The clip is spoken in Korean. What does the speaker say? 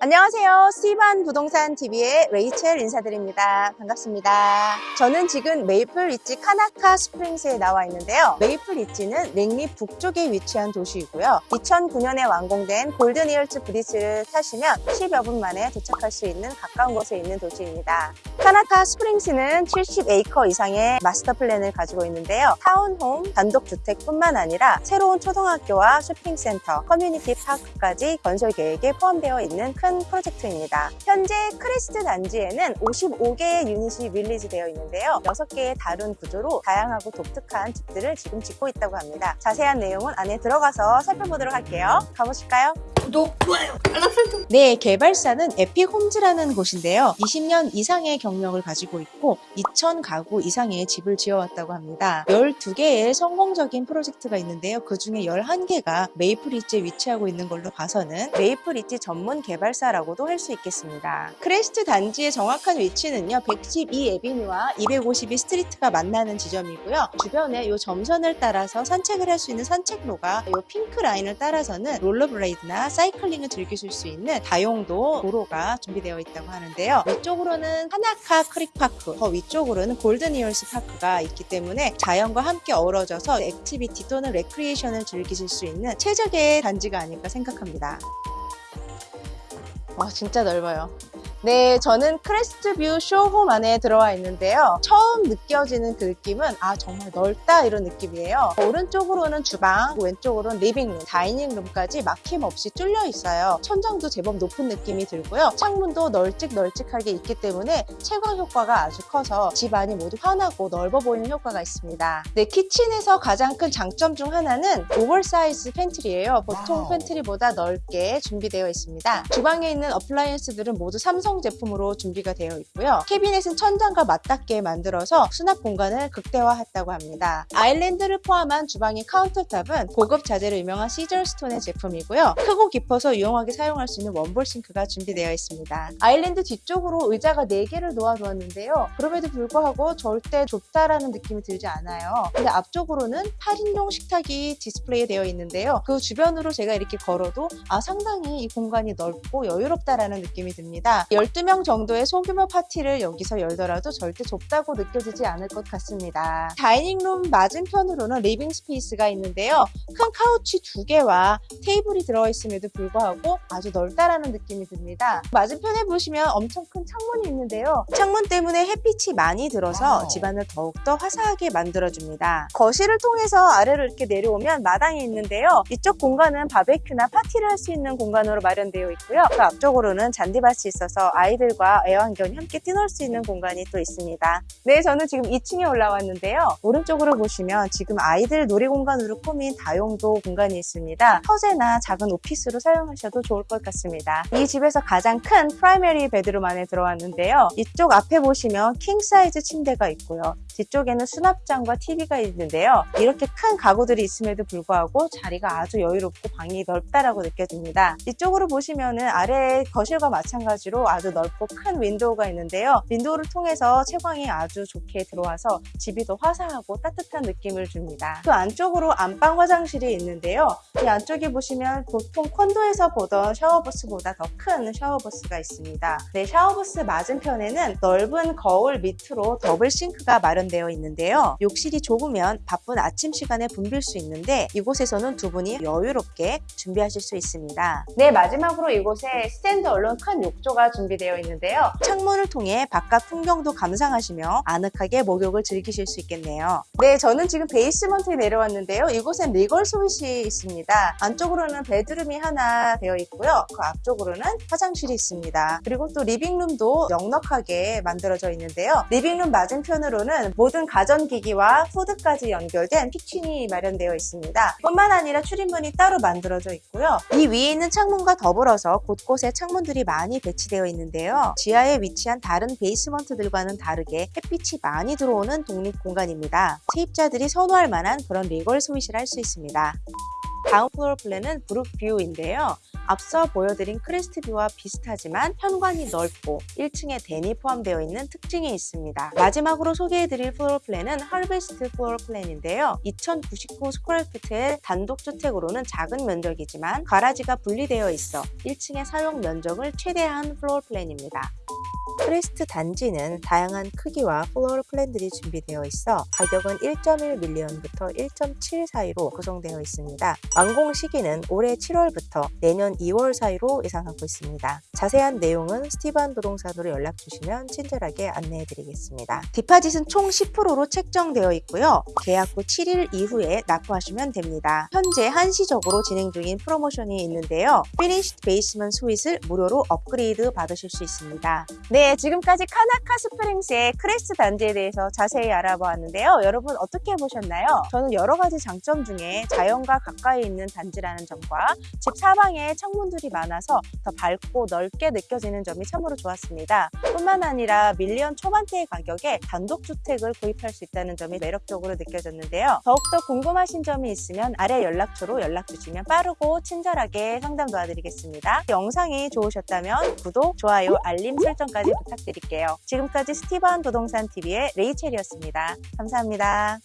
안녕하세요. 스티반 부동산 TV의 레이첼 인사드립니다. 반갑습니다. 저는 지금 메이플 리지 카나카 스프링스에 나와 있는데요. 메이플 리지는 랭리 북쪽에 위치한 도시이고요. 2009년에 완공된 골든 이얼스 브리지를 타시면 10여 분 만에 도착할 수 있는 가까운 곳에 있는 도시입니다. 카나카 스프링스는 70에이커 이상의 마스터 플랜을 가지고 있는데요. townhome, 단독주택뿐만 아니라 새로운 초등학교와 쇼핑센터, community park까지 건설 계획에 포함되어 있는 큰 프로젝트입니다. 현재 크레스트 단지에는 55개의 유닛이 release 되어 있는데요. 6개의 다른 구조로 다양하고 독특한 집들을 지금 짓고 있다고 합니다. 자세한 내용은 안에 들어가서 살펴보도록 할게요. 가보실까요? 구독, 좋아요, 알람 설정. 네, 개발사는 에픽홈즈라는 곳인데요. 20년 이상의 경력을 가지고 있고 2,000 가구 이상의 집을 지어왔다고 합니다. 12개의 성공적인 프로젝트가 있는데요. 그 중에 11개가 메이플리지에 위치하고 있는 걸로 봐서는 메이플리지 전문 개발사라고도 할 수 있겠습니다. 크레스트 단지의 정확한 위치는요. 112 Avenue와 252 Street가 만나는 지점이고요. 주변에 이 점선을 따라서 산책을 할 수 있는 산책로가 이 핑크 라인을 따라서는 롤러블레이드나 사이클링을 즐기실 수 있는 다용도 도로가 준비되어 있다고 하는데요. 위쪽으로는 카나카 크릭파크, 더 위쪽으로는 골든 이얼스 파크가 있기 때문에 자연과 함께 어우러져서 activity 또는 레크리에이션을 즐기실 수 있는 최적의 단지가 아닐까 생각합니다. 와 진짜 넓어요. 네, 저는 크레스트뷰 show home 안에 들어와 있는데요. 처음 느껴지는 그 느낌은 아 정말 넓다 이런 느낌이에요. 오른쪽으로는 주방, 왼쪽으로는 living room, dining room까지 막힘없이 뚫려 있어요. 천장도 제법 높은 느낌이 들고요. 창문도 널찍널찍하게 있기 때문에 채광 효과가 아주 커서 집 안이 모두 환하고 넓어 보이는 효과가 있습니다. 네, kitchen에서 가장 큰 장점 중 하나는 oversize pantry예요. 보통. pantry보다 넓게 준비되어 있습니다. 주방에 있는 appliance들은 모두 삼성 제품으로 준비가 되어 있고요. 캐비넷은 천장과 맞닿게 만들어서 수납 공간을 극대화했다고 합니다. 아일랜드를 포함한 주방의 countertop은 고급 자재로 유명한 시저스톤의 제품이고요. 크고 깊어서 유용하게 사용할 수 있는 one bowl sink가 준비되어 있습니다. 아일랜드 뒤쪽으로 의자가 4개를 놓아두었는데요. 그럼에도 불구하고 절대 좁다라는 느낌이 들지 않아요. 근데 앞쪽으로는 8인용 식탁이 디스플레이 되어 있는데요. 그 주변으로 제가 이렇게 걸어도 아 상당히 이 공간이 넓고 여유롭다라는 느낌이 듭니다. 12명 정도의 소규모 파티를 여기서 열더라도 절대 좁다고 느껴지지 않을 것 같습니다. dining room 맞은편으로는 living space가 있는데요. 큰 couch 두 개와 테이블이 들어있음에도 불구하고 아주 넓다라는 느낌이 듭니다. 맞은편에 보시면 엄청 큰 창문이 있는데요. 창문 때문에 햇빛이 많이 들어서. 집안을 더욱더 화사하게 만들어줍니다. 거실을 통해서 아래로 이렇게 내려오면 마당이 있는데요. 이쪽 공간은 바베큐나 파티를 할 수 있는 공간으로 마련되어 있고요. 그 앞쪽으로는 잔디밭이 있어서 아이들과 애완견이 함께 뛰놀 수 있는 공간이 또 있습니다. 네, 저는 지금 2층에 올라왔는데요. 오른쪽으로 보시면 지금 아이들 놀이공간으로 꾸민 다용도 공간이 있습니다. 서재나 작은 오피스로 사용하셔도 좋을 것 같습니다. 이 집에서 가장 큰 primary bedroom 안에 들어왔는데요. 이쪽 앞에 보시면 king size 침대가 있고요. 뒤쪽에는 수납장과 TV가 있는데요. 이렇게 큰 가구들이 있음에도 불구하고 자리가 아주 여유롭고 방이 넓다라고 느껴집니다. 이쪽으로 보시면은 아래 거실과 마찬가지로 아주 넓고 큰 window가 있는데요. window를 통해서 채광이 아주 좋게 들어와서 집이 더 화사하고 따뜻한 느낌을 줍니다. 그 안쪽으로 안방 화장실이 있는데요. 이 안쪽에 보시면 보통 콘도에서 보던 샤워부스보다 더 큰 샤워부스가 있습니다. 네, 샤워부스 맞은편에는 넓은 거울 밑으로 double sink가 마련되어 있는데요. 욕실이 좁으면 바쁜 아침 시간에 붐빌 수 있는데 이곳에서는 두 분이 여유롭게 준비하실 수 있습니다. 네, 마지막으로 이곳에 stand alone 큰 욕조가 준비되어 있는데요. 창문을 통해 바깥 풍경도 감상하시며 아늑하게 목욕을 즐기실 수 있겠네요. 네, 저는 지금 basement에 내려왔는데요. 이곳엔 legal suite이 있습니다. 안쪽으로는 bedroom이 하나 되어 있고요. 그 앞쪽으로는 화장실이 있습니다. 그리고 또 living room도 넉넉하게 만들어져 있는데요. living room 맞은편으로는 모든 가전기기와 후드까지 연결된 kitchen이 마련되어 있습니다. 뿐만 아니라 출입문이 따로 만들어져 있고요. 이 위에 있는 창문과 더불어서 곳곳에 창문들이 많이 배치되어 있는데요. 지하에 위치한 다른 basement들과는 다르게 햇빛이 많이 들어오는 독립 공간입니다. 세입자들이 선호할 만한 그런 legal suite이라 할 수 있습니다. 다음 floor plan은 브룩뷰인데요. 앞서 보여드린 크레스트뷰와 비슷하지만 현관이 넓고 1층에 den이 포함되어 있는 특징이 있습니다. 마지막으로 소개해드릴 floor plan은 Harvest floor plan인데요. 2099 square feet의 단독주택으로는 작은 면적이지만 garage가 분리되어 있어 1층의 사용 면적을 최대화한 floor plan입니다. 크레스트 단지는 다양한 크기와 floor plan들이 준비되어 있어 가격은 1.1 million부터 1.7 사이로 구성되어 있습니다. 완공 시기는 올해 7월부터 내년 2월 사이로 예상하고 있습니다. 자세한 내용은 스티반 부동산으로 연락 주시면 친절하게 안내해 드리겠습니다. deposit은 총 10%로 책정되어 있고요. 계약 후 7일 이후에 납부하시면 됩니다. 현재 한시적으로 진행 중인 프로모션이 있는데요. finished basement suite을 무료로 업그레이드 받으실 수 있습니다. 네, 지금까지 카나카 스프링스의 크레스트 단지에 대해서 자세히 알아보았는데요. 여러분 어떻게 보셨나요? 저는 여러 가지 장점 중에 자연과 가까이 있는 단지라는 점과 집 사방에 창문들이 많아서 더 밝고 넓게 느껴지는 점이 참으로 좋았습니다. 뿐만 아니라 밀리언 초반대의 가격에 단독주택을 구입할 수 있다는 점이 매력적으로 느껴졌는데요. 더욱더 궁금하신 점이 있으면 아래 연락처로 연락 주시면 빠르고 친절하게 상담 도와드리겠습니다. 영상이 좋으셨다면 구독, 좋아요, 알림 설정까지 부탁드릴게요. 지금까지 스티븐 부동산 TV의 레이첼이었습니다. 감사합니다.